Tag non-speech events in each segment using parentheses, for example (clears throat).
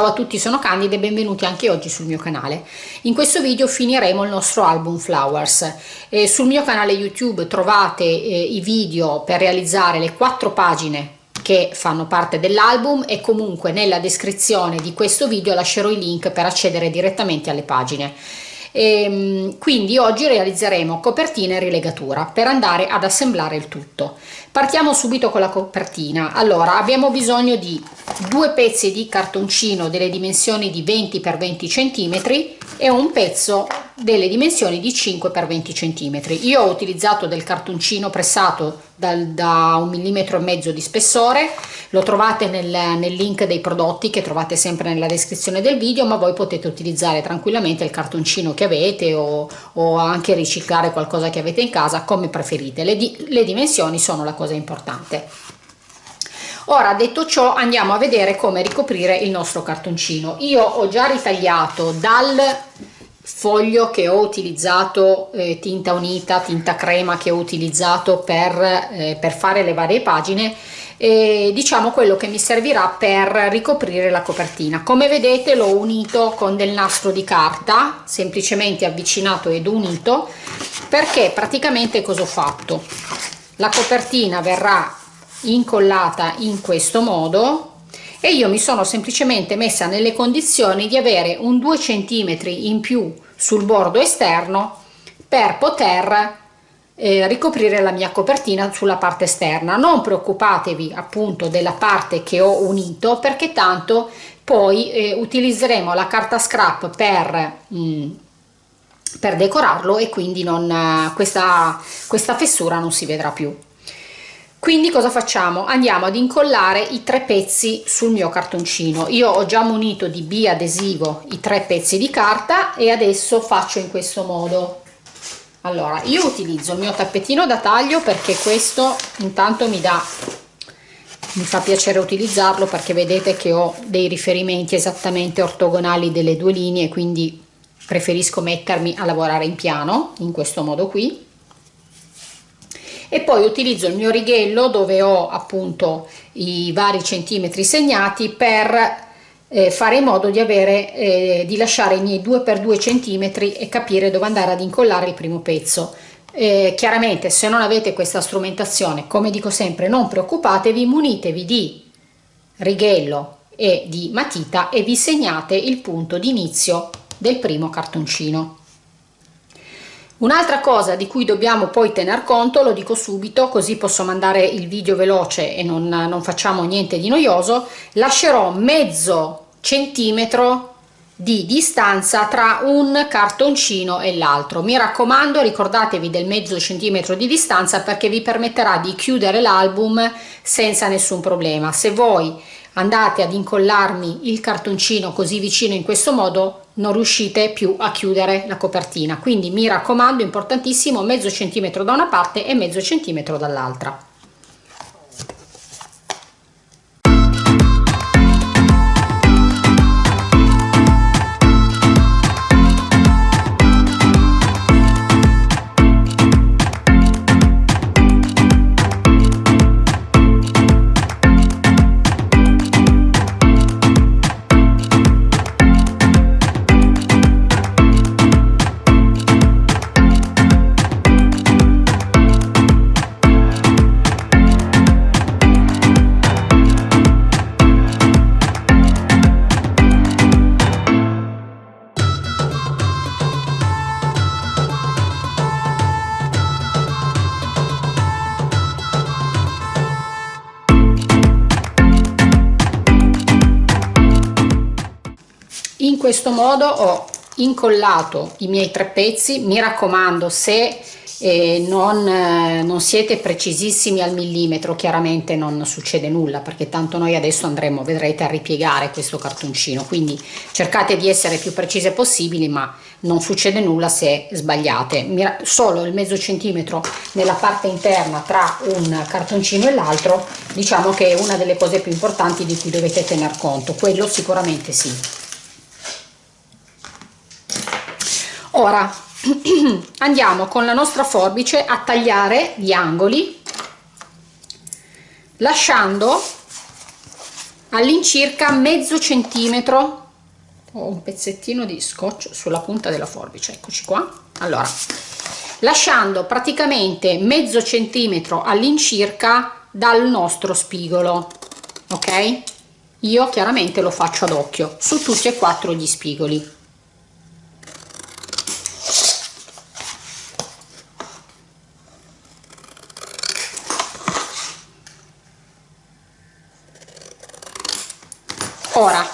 Ciao a tutti, sono Candida e benvenuti anche oggi sul mio canale. In questo video finiremo il nostro album Flowers. Eh, sul mio canale YouTube trovate eh, i video per realizzare le quattro pagine che fanno parte dell'album e comunque nella descrizione di questo video lascerò i link per accedere direttamente alle pagine. E, ehm, quindi oggi realizzeremo copertina e rilegatura per andare ad assemblare il tutto. Partiamo subito con la copertina. Allora abbiamo bisogno di due pezzi di cartoncino delle dimensioni di 20 x 20 cm e un pezzo delle dimensioni di 5 x 20 cm. Io ho utilizzato del cartoncino pressato dal, da un millimetro e mezzo di spessore, lo trovate nel, nel link dei prodotti che trovate sempre nella descrizione del video, ma voi potete utilizzare tranquillamente il cartoncino che avete o, o anche riciclare qualcosa che avete in casa come preferite. Le, di, le dimensioni sono la cosa importante. Ora detto ciò andiamo a vedere come ricoprire il nostro cartoncino. Io ho già ritagliato dal foglio che ho utilizzato eh, tinta unita tinta crema che ho utilizzato per, eh, per fare le varie pagine e diciamo quello che mi servirà per ricoprire la copertina come vedete l'ho unito con del nastro di carta semplicemente avvicinato ed unito perché praticamente cosa ho fatto la copertina verrà incollata in questo modo e io mi sono semplicemente messa nelle condizioni di avere un 2 cm in più sul bordo esterno per poter eh, ricoprire la mia copertina sulla parte esterna. Non preoccupatevi appunto della parte che ho unito perché tanto poi eh, utilizzeremo la carta scrap per mh, mm, per decorarlo e quindi non, questa, questa fessura non si vedrà più. Quindi cosa facciamo? Andiamo ad incollare i tre pezzi sul mio cartoncino. Io ho già munito di biadesivo i tre pezzi di carta e adesso faccio in questo modo. Allora io utilizzo il mio tappetino da taglio perché questo intanto mi dà mi fa piacere utilizzarlo perché vedete che ho dei riferimenti esattamente ortogonali delle due linee quindi preferisco mettermi a lavorare in piano in questo modo qui. E poi utilizzo il mio righello dove ho appunto i vari centimetri segnati per eh, fare in modo di avere eh, di lasciare i miei 2 per 2 centimetri e capire dove andare ad incollare il primo pezzo. Eh, chiaramente se non avete questa strumentazione come dico sempre non preoccupatevi munitevi di righello e di matita e vi segnate il punto di inizio del primo cartoncino. Un'altra cosa di cui dobbiamo poi tener conto, lo dico subito così posso mandare il video veloce e non, non facciamo niente di noioso, lascerò mezzo centimetro di distanza tra un cartoncino e l'altro. Mi raccomando ricordatevi del mezzo centimetro di distanza perché vi permetterà di chiudere l'album senza nessun problema. Se voi andate ad incollarmi il cartoncino così vicino in questo modo non riuscite più a chiudere la copertina. Quindi mi raccomando importantissimo mezzo centimetro da una parte e mezzo centimetro dall'altra questo modo ho incollato i miei tre pezzi. Mi raccomando se eh, non, eh, non, siete precisissimi al millimetro chiaramente non succede nulla perché tanto noi adesso andremo vedrete a ripiegare questo cartoncino. Quindi cercate di essere più precise possibili ma non succede nulla se sbagliate. Solo il mezzo centimetro nella parte interna tra un cartoncino e l'altro diciamo che è una delle cose più importanti di cui dovete tener conto. Quello sicuramente sì ora (clears throat) andiamo con la nostra forbice a tagliare gli angoli lasciando all'incirca mezzo centimetro. Ho un pezzettino di scotch sulla punta della forbice eccoci qua. Allora lasciando praticamente mezzo centimetro all'incirca dal nostro spigolo ok? Io chiaramente lo faccio ad occhio su tutti e quattro gli spigoli ora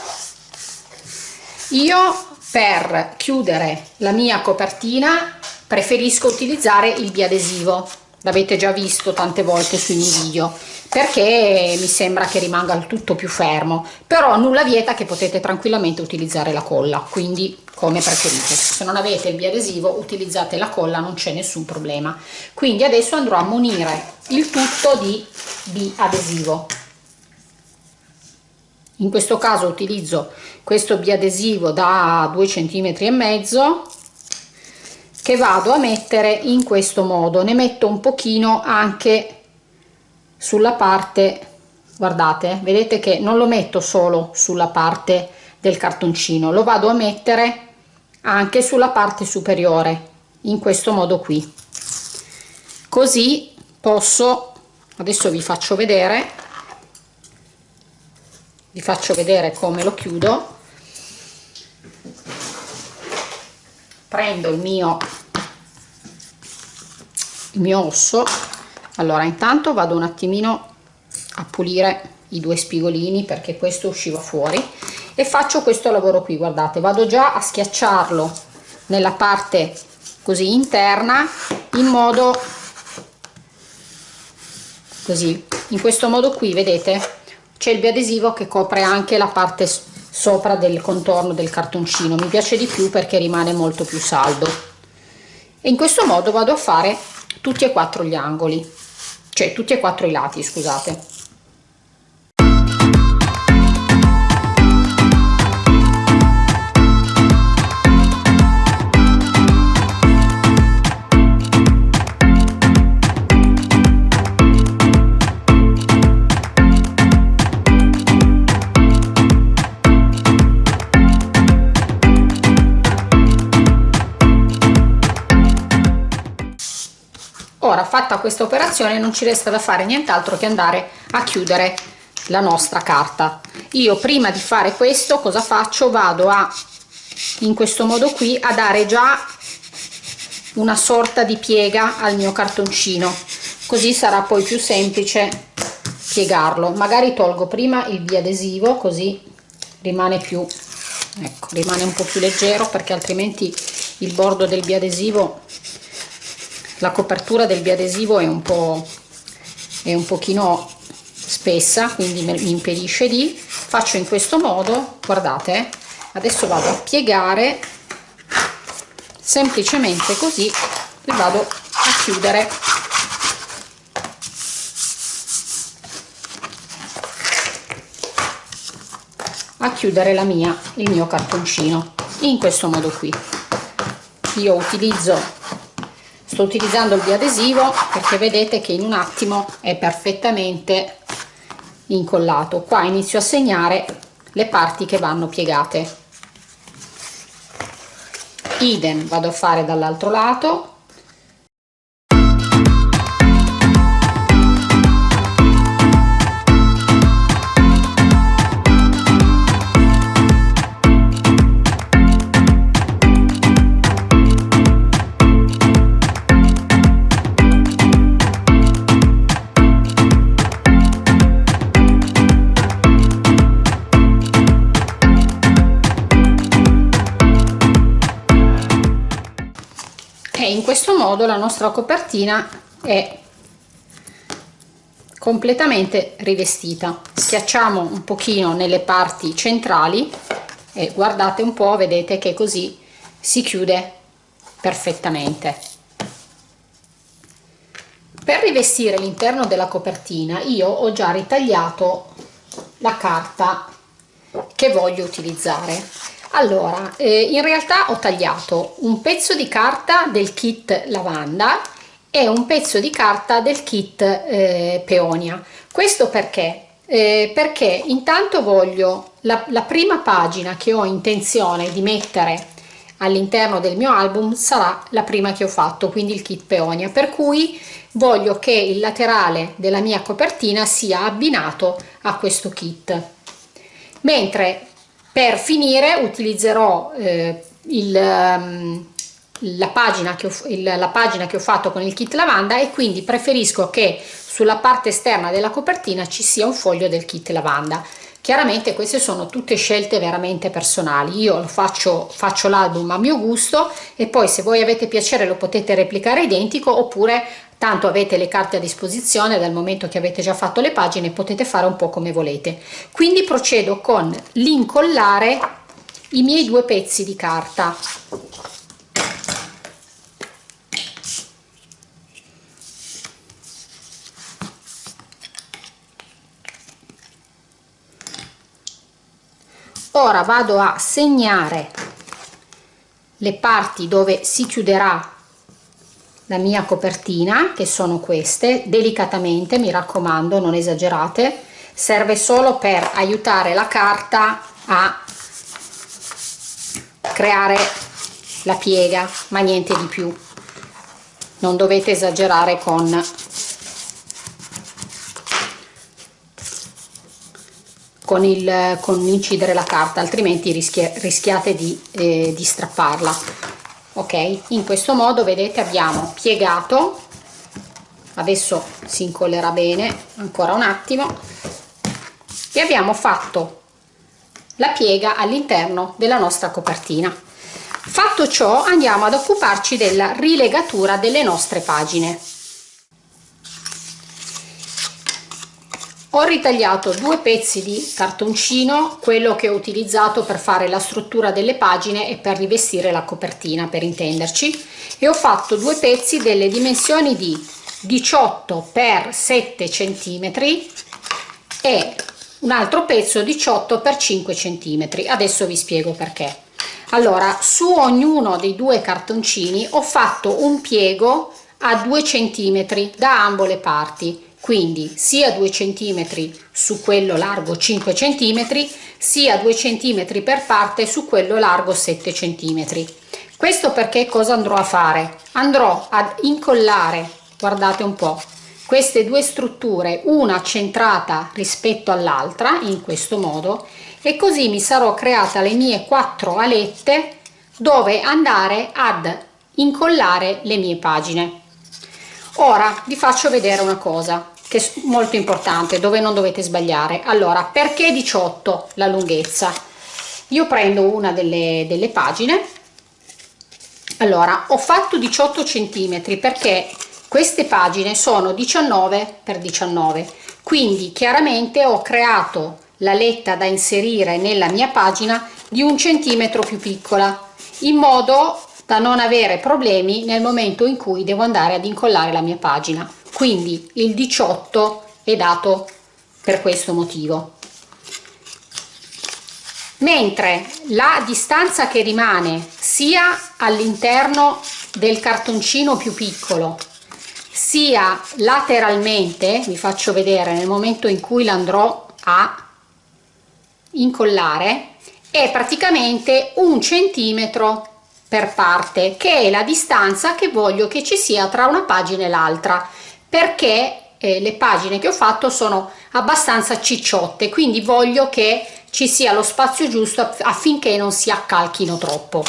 io per chiudere la mia copertina preferisco utilizzare il biadesivo. L'avete già visto tante volte sui miei video perché mi sembra che rimanga il tutto più fermo. Però nulla vieta che potete tranquillamente utilizzare la colla quindi come preferite. Se non avete il biadesivo utilizzate la colla non c'è nessun problema. Quindi adesso andrò a munire il tutto di biadesivo in questo caso utilizzo questo biadesivo da 2 cm e mezzo che vado a mettere in questo modo. Ne metto un pochino anche sulla parte guardate vedete che non lo metto solo sulla parte del cartoncino lo vado a mettere anche sulla parte superiore in questo modo qui. Così posso adesso vi faccio vedere vi faccio vedere come lo chiudo. Prendo il mio il mio osso. Allora intanto vado un attimino a pulire i due spigolini perché questo usciva fuori e faccio questo lavoro qui guardate. Vado già a schiacciarlo nella parte così interna in modo così. In questo modo qui vedete c'è il biadesivo che copre anche la parte sopra del contorno del cartoncino. Mi piace di più perché rimane molto più saldo. E in questo modo vado a fare tutti e quattro gli angoli. Cioè tutti e quattro i lati scusate fatta questa operazione non ci resta da fare nient'altro che andare a chiudere la nostra carta. Io prima di fare questo cosa faccio? Vado a in questo modo qui a dare già una sorta di piega al mio cartoncino. Così sarà poi più semplice piegarlo. Magari tolgo prima il biadesivo così rimane più ecco rimane un po più leggero perché altrimenti il bordo del biadesivo la copertura del biadesivo è un po' è un pochino spessa quindi mi impedisce di. Faccio in questo modo guardate adesso vado a piegare semplicemente così e vado a chiudere. A chiudere la mia il mio cartoncino in questo modo qui. Io utilizzo sto utilizzando il biadesivo perché vedete che in un attimo è perfettamente incollato. Qua inizio a segnare le parti che vanno piegate. Idem vado a fare dall'altro lato questo modo la nostra copertina è completamente rivestita. Schiacciamo un pochino nelle parti centrali e guardate un po' vedete che così si chiude perfettamente. Per rivestire l'interno della copertina io ho già ritagliato la carta che voglio utilizzare allora eh, in realtà ho tagliato un pezzo di carta del kit lavanda e un pezzo di carta del kit eh, peonia. Questo perché? Eh, perché intanto voglio la, la prima pagina che ho intenzione di mettere all'interno del mio album sarà la prima che ho fatto quindi il kit peonia per cui voglio che il laterale della mia copertina sia abbinato a questo kit. Mentre per finire utilizzerò eh, il, um, la, pagina ho, il, la pagina che ho fatto con il kit lavanda e quindi preferisco che sulla parte esterna della copertina ci sia un foglio del kit lavanda. Chiaramente queste sono tutte scelte veramente personali. Io faccio faccio l'album a mio gusto e poi se voi avete piacere lo potete replicare identico oppure tanto avete le carte a disposizione dal momento che avete già fatto le pagine potete fare un po' come volete. Quindi procedo con l'incollare i miei due pezzi di carta. Ora vado a segnare le parti dove si chiuderà la mia copertina che sono queste delicatamente mi raccomando non esagerate. Serve solo per aiutare la carta a creare la piega ma niente di più. Non dovete esagerare con con, il, con incidere la carta altrimenti rischia, rischiate di, eh, di strapparla ok in questo modo vedete abbiamo piegato. Adesso si incollerà bene ancora un attimo. E abbiamo fatto la piega all'interno della nostra copertina. Fatto ciò andiamo ad occuparci della rilegatura delle nostre pagine ho ritagliato due pezzi di cartoncino quello che ho utilizzato per fare la struttura delle pagine e per rivestire la copertina per intenderci e ho fatto due pezzi delle dimensioni di 18 x 7 cm e un altro pezzo 18 x 5 cm adesso vi spiego perché. Allora su ognuno dei due cartoncini ho fatto un piego a 2 cm da ambo le parti quindi sia 2 cm su quello largo 5 cm sia 2 cm per parte su quello largo 7 cm questo perché cosa andrò a fare? Andrò ad incollare guardate un po queste due strutture una centrata rispetto all'altra in questo modo e così mi sarò creata le mie quattro alette dove andare ad incollare le mie pagine. Ora vi faccio vedere una cosa che è molto importante dove non dovete sbagliare. Allora perché 18 la lunghezza? Io prendo una delle, delle pagine. Allora ho fatto 18 centimetri perché queste pagine sono 19 per 19 quindi chiaramente ho creato la letta da inserire nella mia pagina di un centimetro più piccola in modo da non avere problemi nel momento in cui devo andare ad incollare la mia pagina quindi il 18 è dato per questo motivo. Mentre la distanza che rimane sia all'interno del cartoncino più piccolo sia lateralmente vi faccio vedere nel momento in cui l'andrò a incollare è praticamente un centimetro per parte che è la distanza che voglio che ci sia tra una pagina e l'altra perché eh, le pagine che ho fatto sono abbastanza cicciotte quindi voglio che ci sia lo spazio giusto affinché non si accalchino troppo.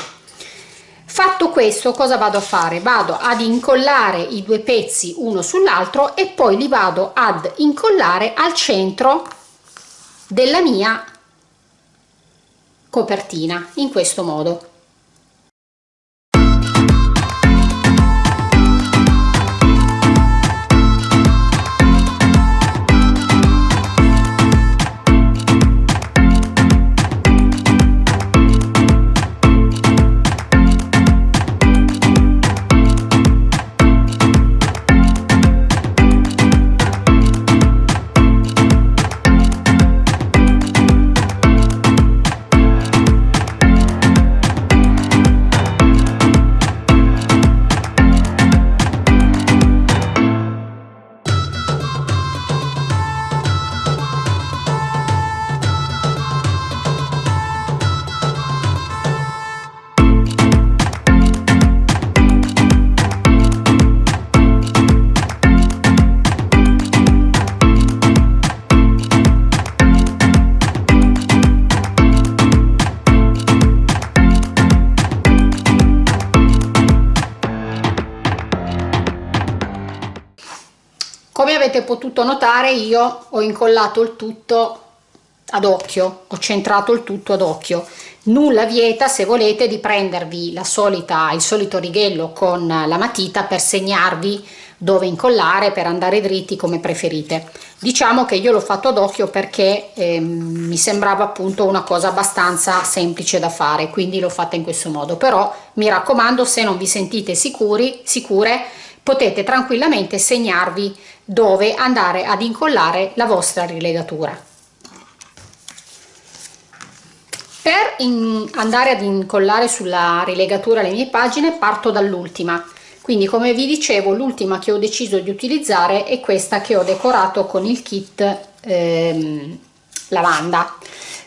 Fatto questo cosa vado a fare? Vado ad incollare i due pezzi uno sull'altro e poi li vado ad incollare al centro della mia copertina in questo modo potuto notare io ho incollato il tutto ad occhio ho centrato il tutto ad occhio. Nulla vieta se volete di prendervi la solita il solito righello con la matita per segnarvi dove incollare per andare dritti come preferite. Diciamo che io l'ho fatto ad occhio perché eh, mi sembrava appunto una cosa abbastanza semplice da fare quindi l'ho fatta in questo modo. Però mi raccomando se non vi sentite sicuri sicure potete tranquillamente segnarvi dove andare ad incollare la vostra rilegatura. Per andare ad incollare sulla rilegatura le mie pagine parto dall'ultima. Quindi come vi dicevo l'ultima che ho deciso di utilizzare è questa che ho decorato con il kit ehm, lavanda.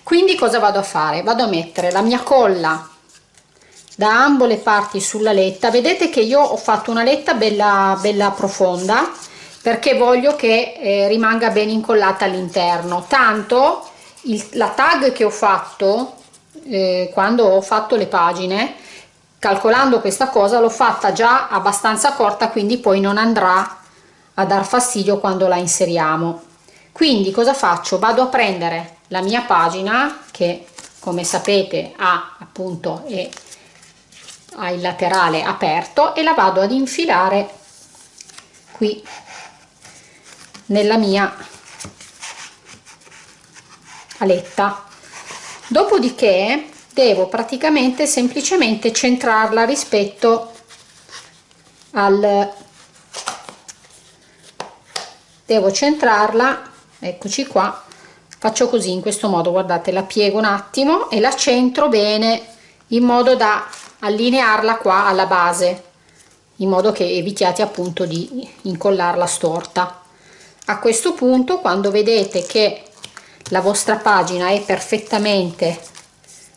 Quindi cosa vado a fare? Vado a mettere la mia colla da ambo le parti sulla letta. Vedete che io ho fatto una letta bella bella profonda perché voglio che eh, rimanga ben incollata all'interno. Tanto il, la tag che ho fatto eh, quando ho fatto le pagine calcolando questa cosa l'ho fatta già abbastanza corta quindi poi non andrà a dar fastidio quando la inseriamo. Quindi cosa faccio? Vado a prendere la mia pagina che come sapete ha appunto è, ha il laterale aperto e la vado ad infilare qui nella mia aletta. Dopodiché devo praticamente semplicemente centrarla rispetto al devo centrarla eccoci qua faccio così in questo modo guardate la piego un attimo e la centro bene in modo da allinearla qua alla base in modo che evitiate appunto di incollarla storta a questo punto quando vedete che la vostra pagina è perfettamente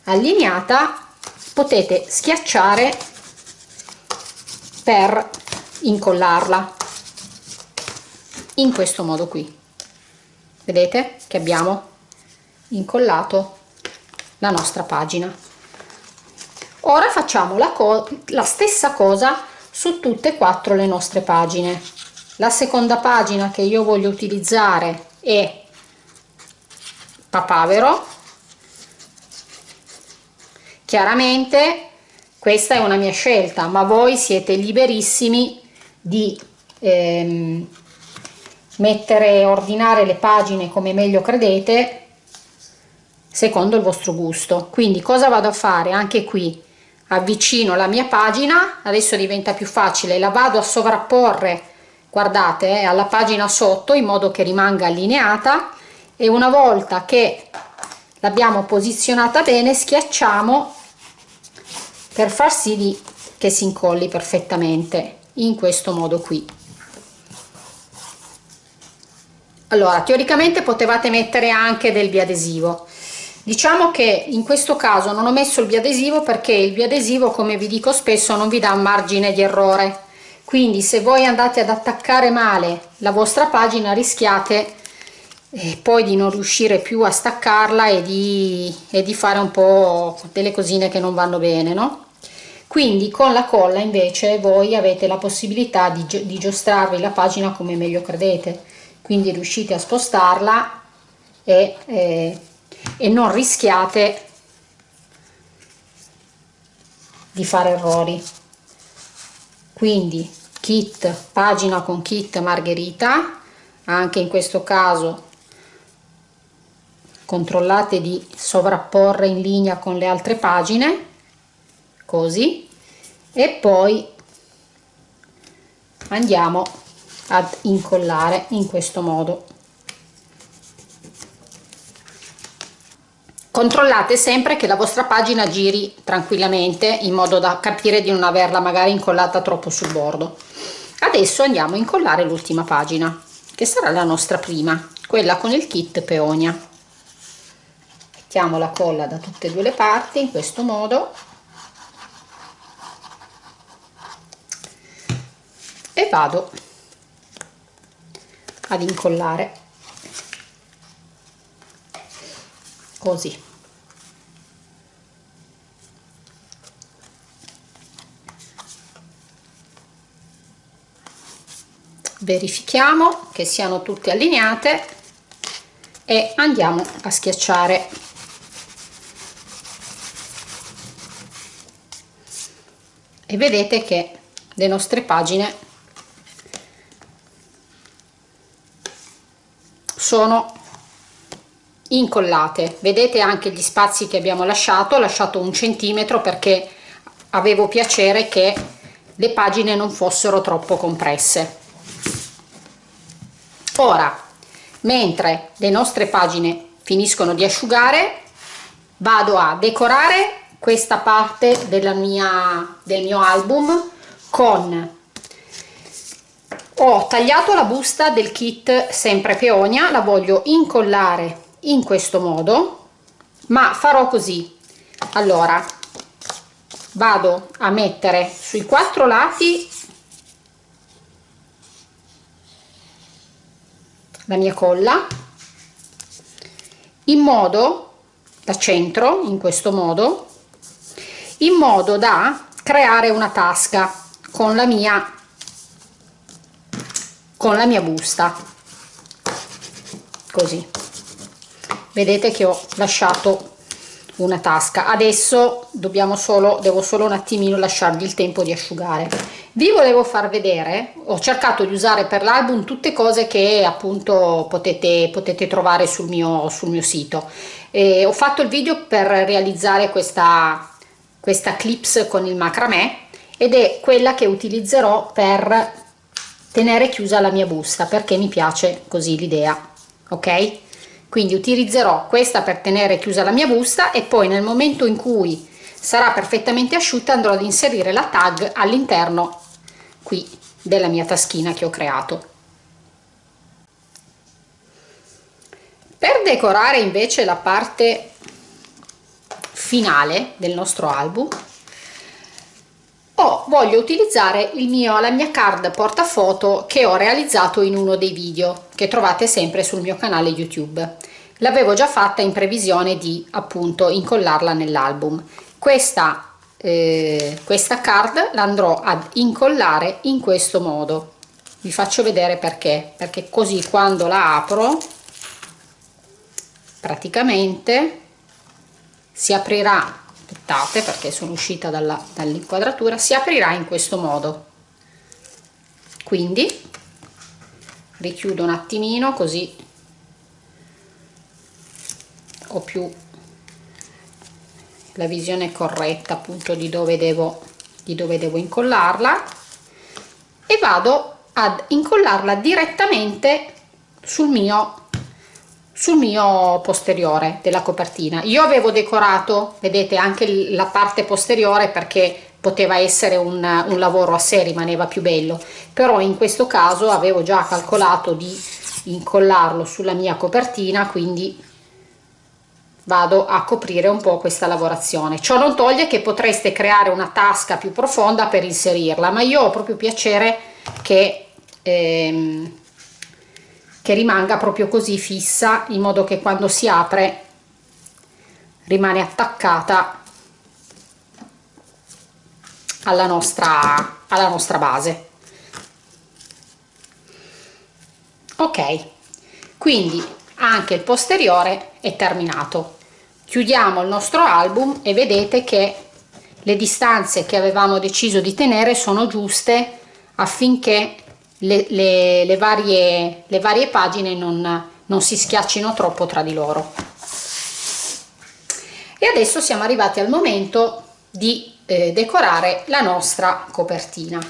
allineata potete schiacciare per incollarla in questo modo qui. Vedete che abbiamo incollato la nostra pagina. Ora facciamo la, la stessa cosa su tutte e quattro le nostre pagine la seconda pagina che io voglio utilizzare è papavero. Chiaramente questa è una mia scelta ma voi siete liberissimi di ehm, mettere ordinare le pagine come meglio credete secondo il vostro gusto. Quindi cosa vado a fare? Anche qui avvicino la mia pagina adesso diventa più facile la vado a sovrapporre guardate eh, alla pagina sotto in modo che rimanga allineata e una volta che l'abbiamo posizionata bene schiacciamo per far sì di che si incolli perfettamente in questo modo qui. Allora teoricamente potevate mettere anche del biadesivo. Diciamo che in questo caso non ho messo il biadesivo perché il biadesivo come vi dico spesso non vi dà un margine di errore quindi se voi andate ad attaccare male la vostra pagina rischiate e poi di non riuscire più a staccarla e di, e di fare un po' delle cosine che non vanno bene no? quindi con la colla invece voi avete la possibilità di, di giostrarvi la pagina come meglio credete quindi riuscite a spostarla e, eh, e non rischiate di fare errori quindi kit pagina con kit margherita anche in questo caso controllate di sovrapporre in linea con le altre pagine così. E poi andiamo ad incollare in questo modo controllate sempre che la vostra pagina giri tranquillamente in modo da capire di non averla magari incollata troppo sul bordo. Adesso andiamo a incollare l'ultima pagina che sarà la nostra prima quella con il kit peonia. Mettiamo la colla da tutte e due le parti in questo modo. E vado ad incollare così. Verifichiamo che siano tutte allineate e andiamo a schiacciare. E vedete che le nostre pagine sono incollate. Vedete anche gli spazi che abbiamo lasciato ho lasciato un centimetro perché avevo piacere che le pagine non fossero troppo compresse. Ora mentre le nostre pagine finiscono di asciugare vado a decorare questa parte mia del mio album con ho tagliato la busta del kit sempre peonia la voglio incollare in questo modo ma farò così. Allora vado a mettere sui quattro lati la mia colla in modo da centro in questo modo in modo da creare una tasca con la mia con la mia busta. Così vedete che ho lasciato una tasca. Adesso dobbiamo solo devo solo un attimino lasciargli il tempo di asciugare. Vi volevo far vedere ho cercato di usare per l'album tutte cose che appunto potete potete trovare sul mio sul mio sito. E ho fatto il video per realizzare questa questa clips con il macramè ed è quella che utilizzerò per tenere chiusa la mia busta perché mi piace così l'idea ok quindi utilizzerò questa per tenere chiusa la mia busta e poi nel momento in cui sarà perfettamente asciutta andrò ad inserire la tag all'interno qui della mia taschina che ho creato. Per decorare invece la parte finale del nostro album oh, voglio utilizzare il mio, la mia card portafoto che ho realizzato in uno dei video che trovate sempre sul mio canale YouTube. L'avevo già fatta in previsione di appunto incollarla nell'album. Questa, eh, questa card l'andrò ad incollare in questo modo. Vi faccio vedere perché, perché così quando la apro praticamente si aprirà aspettate perché sono uscita dall'inquadratura si aprirà in questo modo quindi richiudo un attimino così ho più la visione corretta appunto di dove devo di dove devo incollarla. E vado ad incollarla direttamente sul mio sul mio posteriore della copertina. Io avevo decorato vedete anche la parte posteriore perché poteva essere un, un lavoro a sé rimaneva più bello. Però in questo caso avevo già calcolato di incollarlo sulla mia copertina quindi vado a coprire un po' questa lavorazione. Ciò non toglie che potreste creare una tasca più profonda per inserirla ma io ho proprio piacere che ehm, che rimanga proprio così fissa in modo che quando si apre rimane attaccata alla nostra alla nostra base. Ok quindi anche il posteriore è terminato. Chiudiamo il nostro album e vedete che le distanze che avevamo deciso di tenere sono giuste affinché le, le, le, varie, le varie pagine non, non si schiaccino troppo tra di loro. E adesso siamo arrivati al momento di eh, decorare la nostra copertina.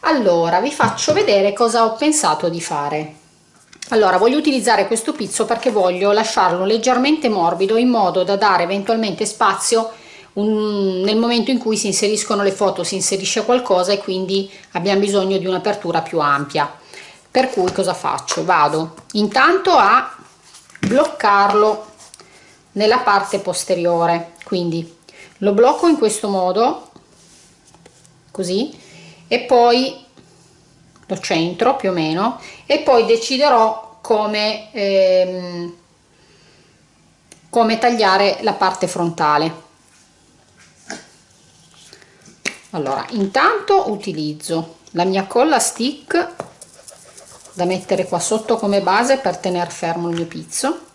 Allora vi faccio vedere cosa ho pensato di fare. Allora voglio utilizzare questo pizzo perché voglio lasciarlo leggermente morbido in modo da dare eventualmente spazio un, nel momento in cui si inseriscono le foto si inserisce qualcosa e quindi abbiamo bisogno di un'apertura più ampia. Per cui cosa faccio? Vado intanto a bloccarlo nella parte posteriore quindi lo blocco in questo modo così e poi lo centro più o meno e poi deciderò come ehm, come tagliare la parte frontale. Allora intanto utilizzo la mia colla stick da mettere qua sotto come base per tenere fermo il mio pizzo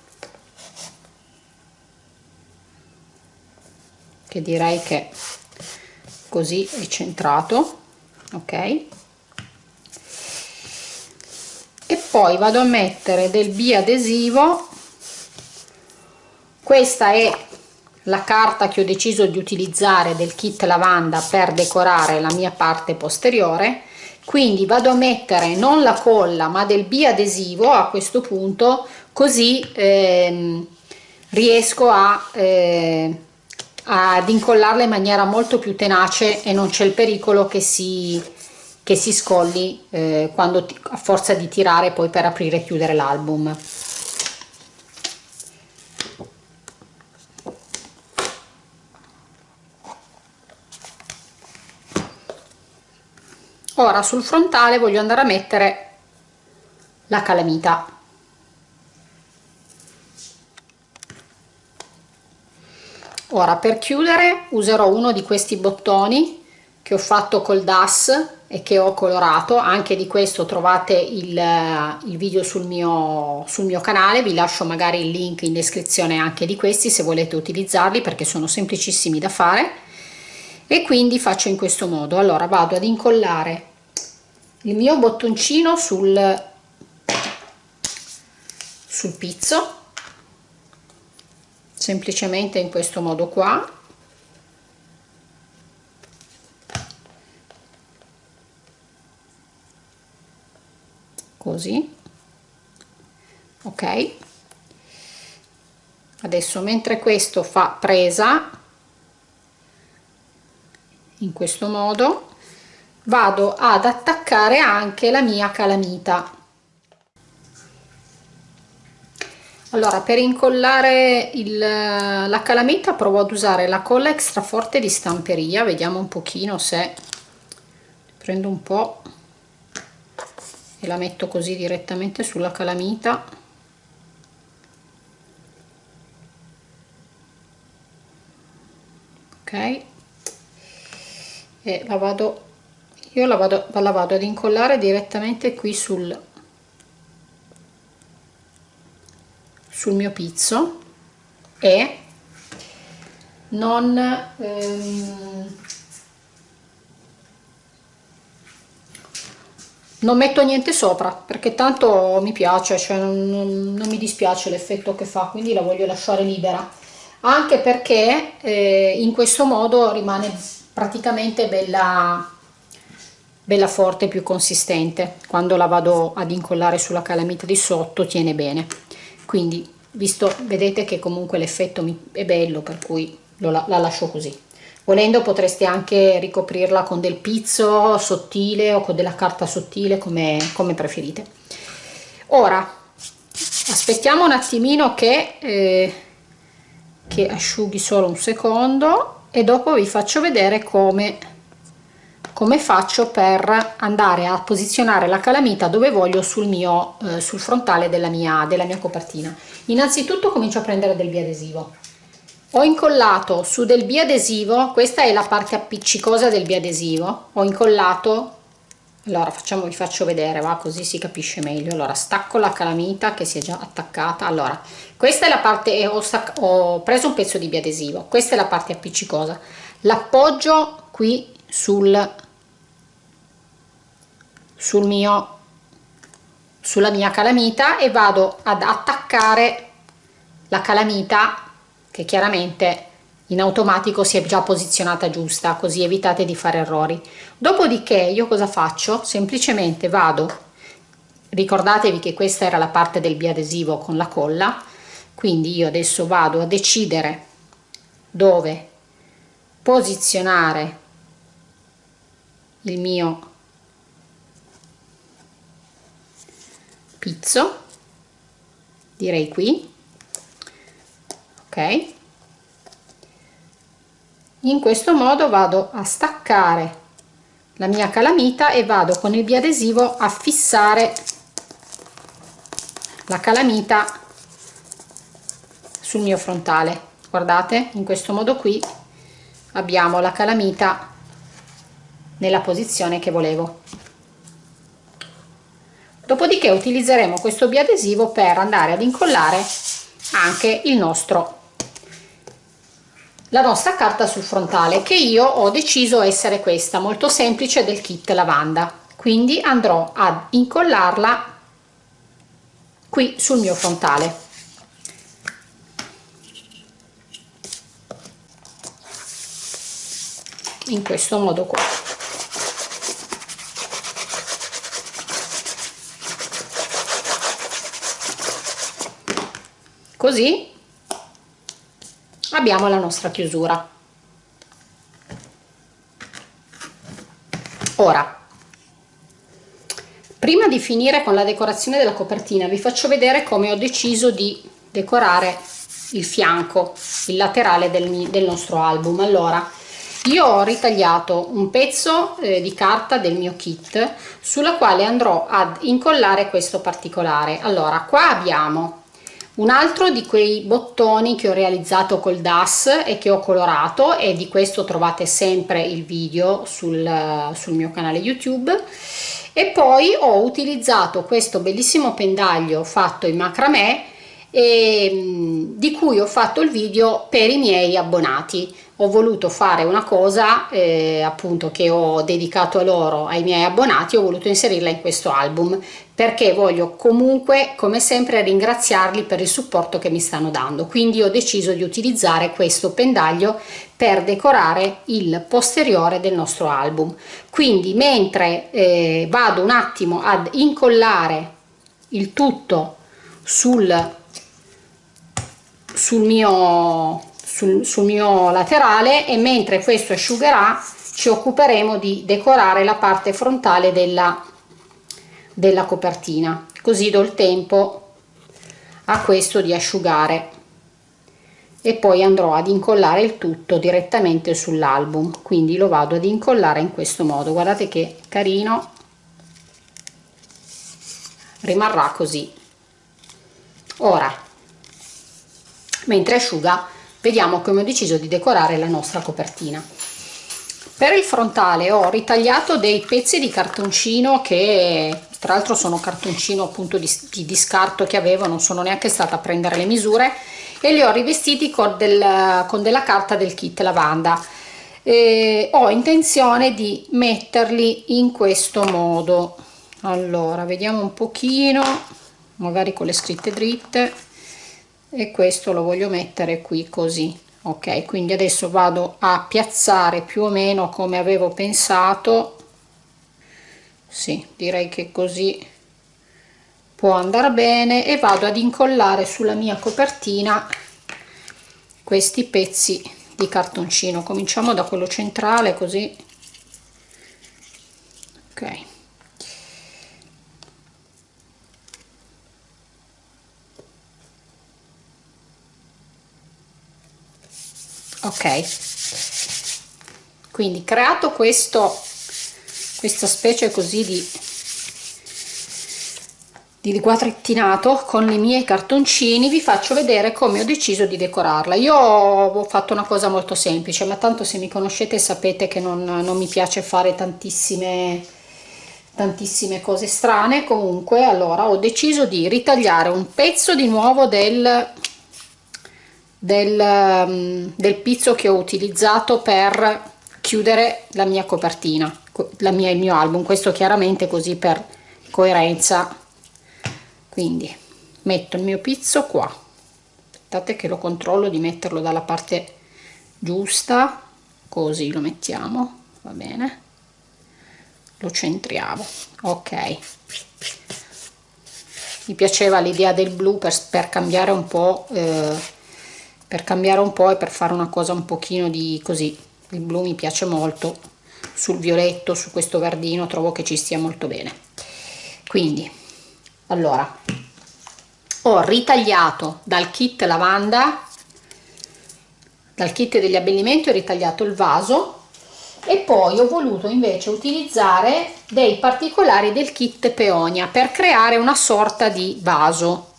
che direi che così è centrato ok? E poi vado a mettere del biadesivo. Questa è la carta che ho deciso di utilizzare del kit lavanda per decorare la mia parte posteriore. Quindi vado a mettere non la colla ma del biadesivo a questo punto così ehm, riesco a eh, ad incollarla in maniera molto più tenace e non c'è il pericolo che si, che si scogli eh, quando a forza di tirare poi per aprire e chiudere l'album. Ora sul frontale voglio andare a mettere la calamita ora per chiudere userò uno di questi bottoni che ho fatto col DAS e che ho colorato. Anche di questo trovate il, il video sul mio, sul mio canale. Vi lascio magari il link in descrizione anche di questi se volete utilizzarli perché sono semplicissimi da fare. E quindi faccio in questo modo. Allora vado ad incollare il mio bottoncino sul sul pizzo semplicemente in questo modo qua. Così. Ok. Adesso mentre questo fa presa in questo modo vado ad attaccare anche la mia calamita allora per incollare il, la calamita provo ad usare la colla extra forte di stamperia. Vediamo un pochino se prendo un po e la metto così direttamente sulla calamita. Ok. E la vado io la vado, la vado ad incollare direttamente qui sul sul mio pizzo e non ehm, non metto niente sopra perché tanto mi piace cioè non, non, non mi dispiace l'effetto che fa quindi la voglio lasciare libera. Anche perché eh, in questo modo rimane praticamente bella bella forte più consistente. Quando la vado ad incollare sulla calamita di sotto tiene bene quindi visto vedete che comunque l'effetto è bello per cui la, la lascio così. Volendo potreste anche ricoprirla con del pizzo sottile o con della carta sottile come, come preferite. Ora aspettiamo un attimino che, eh, che asciughi solo un secondo e dopo vi faccio vedere come come faccio per andare a posizionare la calamita dove voglio sul mio eh, sul frontale della mia della mia copertina? Innanzitutto comincio a prendere del biadesivo. Ho incollato su del biadesivo questa è la parte appiccicosa del biadesivo ho incollato allora facciamo vi faccio vedere va così si capisce meglio. Allora stacco la calamita che si è già attaccata. Allora questa è la parte ho, ho preso un pezzo di biadesivo questa è la parte appiccicosa. L'appoggio qui sul sul mio sulla mia calamita e vado ad attaccare la calamita che chiaramente in automatico si è già posizionata giusta così evitate di fare errori. Dopodiché io cosa faccio? Semplicemente vado ricordatevi che questa era la parte del biadesivo con la colla quindi io adesso vado a decidere dove posizionare il mio pizzo direi qui ok? In questo modo vado a staccare la mia calamita e vado con il biadesivo a fissare la calamita sul mio frontale. Guardate in questo modo qui abbiamo la calamita nella posizione che volevo dopodiché utilizzeremo questo biadesivo per andare ad incollare anche il nostro la nostra carta sul frontale che io ho deciso essere questa molto semplice del kit lavanda. Quindi andrò ad incollarla qui sul mio frontale. In questo modo qua così abbiamo la nostra chiusura. Ora prima di finire con la decorazione della copertina vi faccio vedere come ho deciso di decorare il fianco il laterale del, del nostro album. Allora io ho ritagliato un pezzo eh, di carta del mio kit sulla quale andrò ad incollare questo particolare. Allora qua abbiamo un altro di quei bottoni che ho realizzato col DAS e che ho colorato e di questo trovate sempre il video sul, sul mio canale YouTube e poi ho utilizzato questo bellissimo pendaglio fatto in macramè e, di cui ho fatto il video per i miei abbonati. Ho voluto fare una cosa eh, appunto che ho dedicato a loro ai miei abbonati ho voluto inserirla in questo album perché voglio comunque come sempre ringraziarli per il supporto che mi stanno dando. Quindi ho deciso di utilizzare questo pendaglio per decorare il posteriore del nostro album. Quindi mentre eh, vado un attimo ad incollare il tutto sul sul mio sul, sul mio laterale e mentre questo asciugherà ci occuperemo di decorare la parte frontale della, della copertina così do il tempo a questo di asciugare. E poi andrò ad incollare il tutto direttamente sull'album quindi lo vado ad incollare in questo modo. Guardate che carino. Rimarrà così. Ora mentre asciuga vediamo come ho deciso di decorare la nostra copertina. Per il frontale ho ritagliato dei pezzi di cartoncino che tra l'altro sono cartoncino appunto di, di, scarto che avevo non sono neanche stata a prendere le misure e li ho rivestiti con, del, con della carta del kit lavanda. E ho intenzione di metterli in questo modo. Allora vediamo un pochino magari con le scritte dritte e questo lo voglio mettere qui così ok? Quindi adesso vado a piazzare più o meno come avevo pensato. Sì direi che così può andare bene. E vado ad incollare sulla mia copertina questi pezzi di cartoncino. Cominciamo da quello centrale così. Ok ok. Quindi creato questo questa specie così di di quadrettinato con i miei cartoncini vi faccio vedere come ho deciso di decorarla. Io ho fatto una cosa molto semplice ma tanto se mi conoscete sapete che non, non mi piace fare tantissime tantissime cose strane. Comunque allora ho deciso di ritagliare un pezzo di nuovo del del, mm, del pizzo che ho utilizzato per chiudere la mia copertina la mia, il mio album. Questo chiaramente così per coerenza. Quindi metto il mio pizzo qua. Aspettate che lo controllo di metterlo dalla parte giusta. Così lo mettiamo va bene. Lo centriamo ok. Mi piaceva l'idea del blu per, per cambiare un po' eh, per cambiare un po' e per fare una cosa un pochino di così. Il blu mi piace molto. Sul violetto su questo verdino trovo che ci stia molto bene. Quindi allora ho ritagliato dal kit lavanda dal kit degli abbellimenti ho ritagliato il vaso e poi ho voluto invece utilizzare dei particolari del kit peonia per creare una sorta di vaso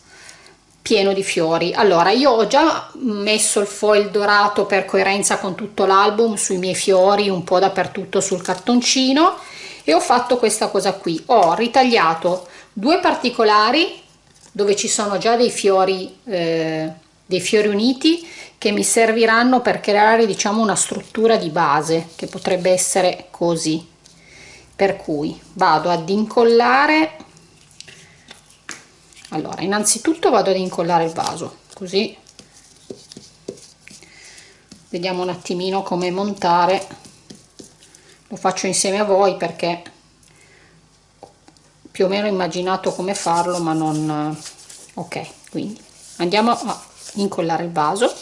pieno di fiori. Allora io ho già messo il foil dorato per coerenza con tutto l'album sui miei fiori un po' dappertutto sul cartoncino e ho fatto questa cosa qui. Ho ritagliato due particolari dove ci sono già dei fiori eh, dei fiori uniti che mi serviranno per creare diciamo una struttura di base che potrebbe essere così. Per cui vado ad incollare allora innanzitutto vado ad incollare il vaso così. Vediamo un attimino come montare. Lo faccio insieme a voi perché più o meno immaginato come farlo ma non ok quindi andiamo a incollare il vaso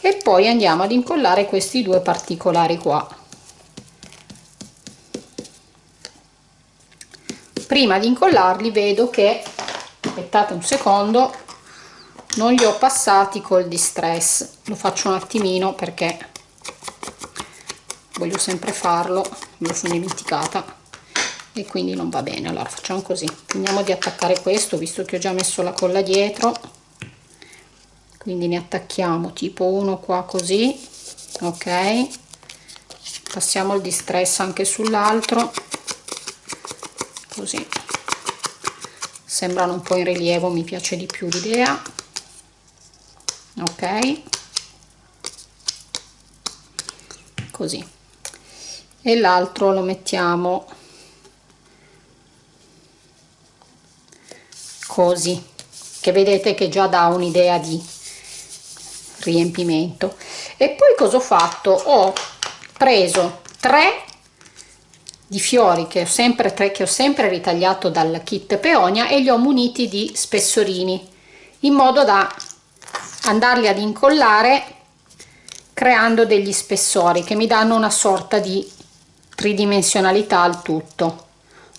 e poi andiamo ad incollare questi due particolari qua. Prima di incollarli vedo che aspettate un secondo non li ho passati col distress. Lo faccio un attimino perché voglio sempre farlo me lo sono dimenticata. E quindi non va bene allora facciamo così. Finiamo di attaccare questo visto che ho già messo la colla dietro. Quindi ne attacchiamo tipo uno qua così ok. Passiamo il distress anche sull'altro. Così sembrano un po' in rilievo mi piace di più l'idea. Ok. Così. E l'altro lo mettiamo così che vedete che già dà un'idea di riempimento. E poi cosa ho fatto? Ho preso tre di fiori che ho sempre tre che ho sempre ritagliato dal kit peonia e li ho muniti di spessorini in modo da andarli ad incollare creando degli spessori che mi danno una sorta di tridimensionalità al tutto.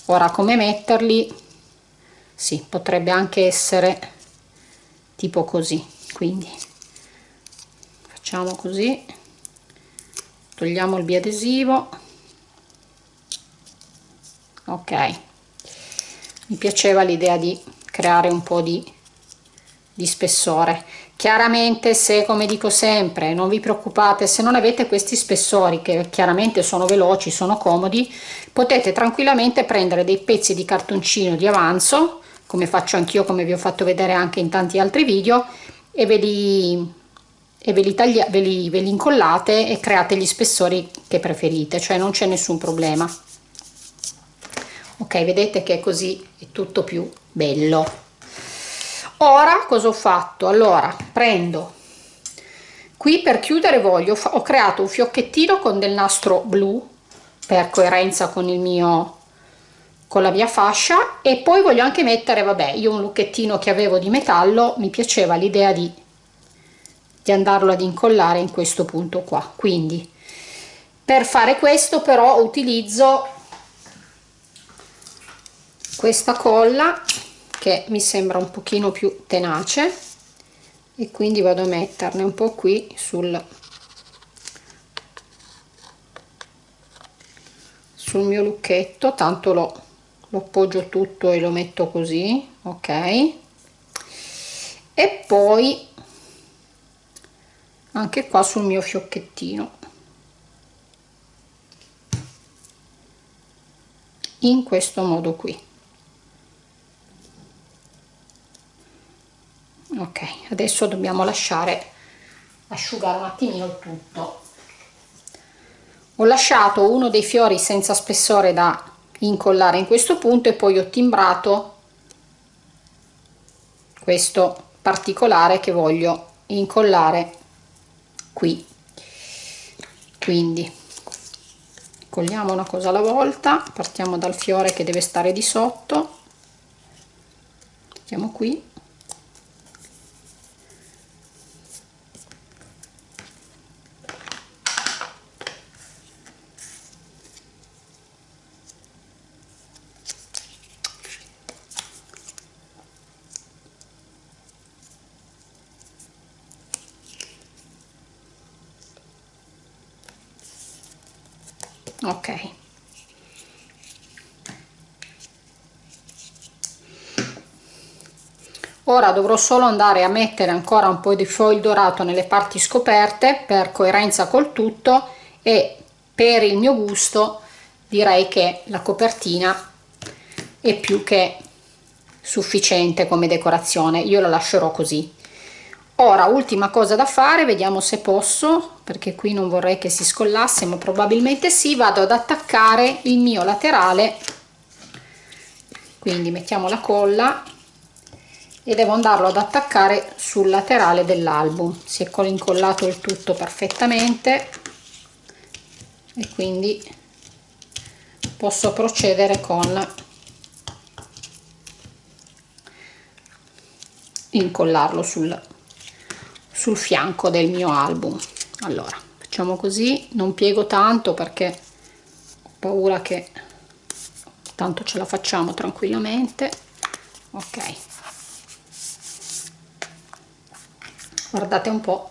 Ora come metterli? Sì potrebbe anche essere tipo così quindi facciamo così. Togliamo il biadesivo ok. Mi piaceva l'idea di creare un po di, di spessore. Chiaramente se come dico sempre non vi preoccupate se non avete questi spessori che chiaramente sono veloci sono comodi potete tranquillamente prendere dei pezzi di cartoncino di avanzo come faccio anch'io come vi ho fatto vedere anche in tanti altri video e ve li, e ve li, taglia, ve li, ve li incollate e create gli spessori che preferite cioè non c'è nessun problema ok vedete che così è tutto più bello. Ora cosa ho fatto? Allora prendo. Qui per chiudere voglio ho creato un fiocchettino con del nastro blu per coerenza con il mio con la mia fascia e poi voglio anche mettere vabbè io un lucchettino che avevo di metallo mi piaceva l'idea di, di andarlo ad incollare in questo punto qua. Quindi per fare questo però utilizzo questa colla che mi sembra un pochino più tenace e quindi vado a metterne un po' qui sul sul mio lucchetto. Tanto lo, lo appoggio tutto e lo metto così ok? E poi anche qua sul mio fiocchettino. In questo modo qui ok adesso dobbiamo lasciare asciugare un attimino il tutto. Ho lasciato uno dei fiori senza spessore da incollare in questo punto e poi ho timbrato questo particolare che voglio incollare qui. Quindi colliamo una cosa alla volta partiamo dal fiore che deve stare di sotto mettiamo qui ok. Ora dovrò solo andare a mettere ancora un po' di foil dorato nelle parti scoperte per coerenza col tutto e per il mio gusto direi che la copertina è più che sufficiente come decorazione. Io lo lascerò così ora ultima cosa da fare vediamo se posso perché qui non vorrei che si scollasse ma probabilmente sì vado ad attaccare il mio laterale. Quindi mettiamo la colla e devo andarlo ad attaccare sul laterale dell'album si è incollato il tutto perfettamente. E quindi posso procedere con incollarlo sul sul fianco del mio album. Allora facciamo così non piego tanto perché ho paura che tanto ce la facciamo tranquillamente. Ok. Guardate un po.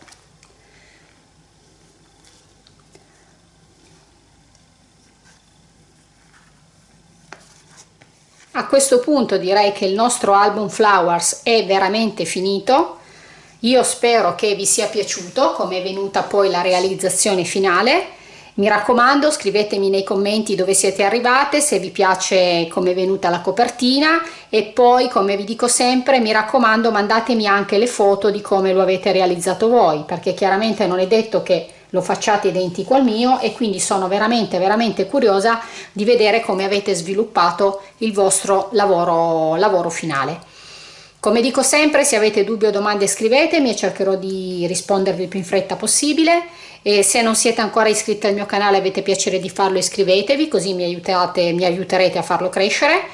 A questo punto direi che il nostro album flowers è veramente finito io spero che vi sia piaciuto come è venuta poi la realizzazione finale. Mi raccomando scrivetemi nei commenti dove siete arrivate, se vi piace come è venuta la copertina e poi come vi dico sempre mi raccomando mandatemi anche le foto di come lo avete realizzato voi perché chiaramente non è detto che lo facciate identico al mio e quindi sono veramente veramente curiosa di vedere come avete sviluppato il vostro lavoro, lavoro finale. Come dico sempre, se avete dubbi o domande scrivetemi e cercherò di rispondervi il più in fretta possibile. E se non siete ancora iscritti al mio canale avete piacere di farlo iscrivetevi così mi, aiutate, mi aiuterete a farlo crescere.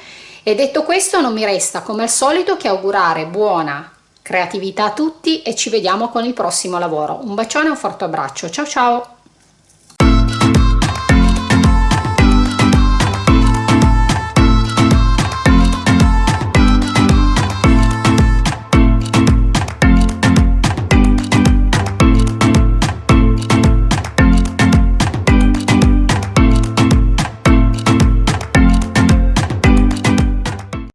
E detto questo non mi resta come al solito che augurare buona creatività a tutti e ci vediamo con il prossimo lavoro. Un bacione e un forte abbraccio. Ciao ciao!